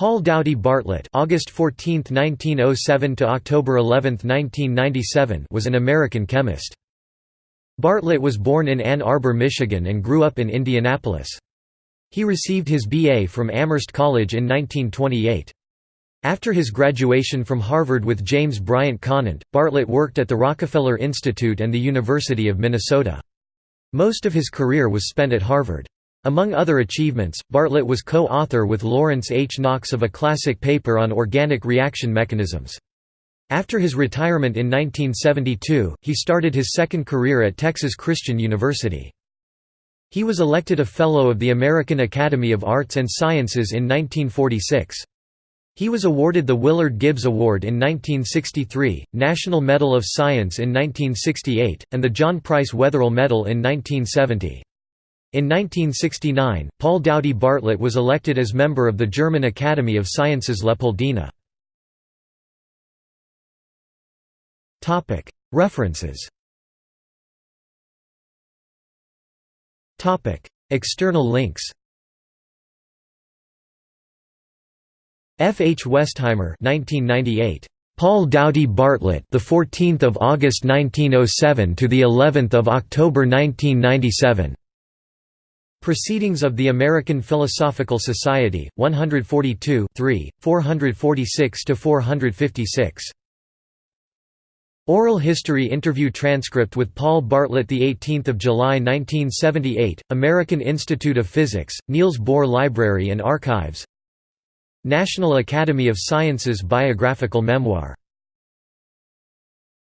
Paul Doughty Bartlett August 14, 1907 to October 11, 1997 was an American chemist. Bartlett was born in Ann Arbor, Michigan and grew up in Indianapolis. He received his B.A. from Amherst College in 1928. After his graduation from Harvard with James Bryant Conant, Bartlett worked at the Rockefeller Institute and the University of Minnesota. Most of his career was spent at Harvard. Among other achievements, Bartlett was co-author with Lawrence H. Knox of a classic paper on organic reaction mechanisms. After his retirement in 1972, he started his second career at Texas Christian University. He was elected a Fellow of the American Academy of Arts and Sciences in 1946. He was awarded the Willard Gibbs Award in 1963, National Medal of Science in 1968, and the John Price Wetherill Medal in 1970. In 1969, Paul Doughty Bartlett was elected as member of the German Academy of Sciences Leopoldina. References External links F. H. Westheimer 1998. Paul Doughty Bartlett, the 14th of August 1907 to the 11th of October 1997. Proceedings of the American Philosophical Society, 142 3, 446–456. Oral History Interview Transcript with Paul Bartlett 18 July 1978, American Institute of Physics, Niels Bohr Library and Archives National Academy of Sciences Biographical Memoir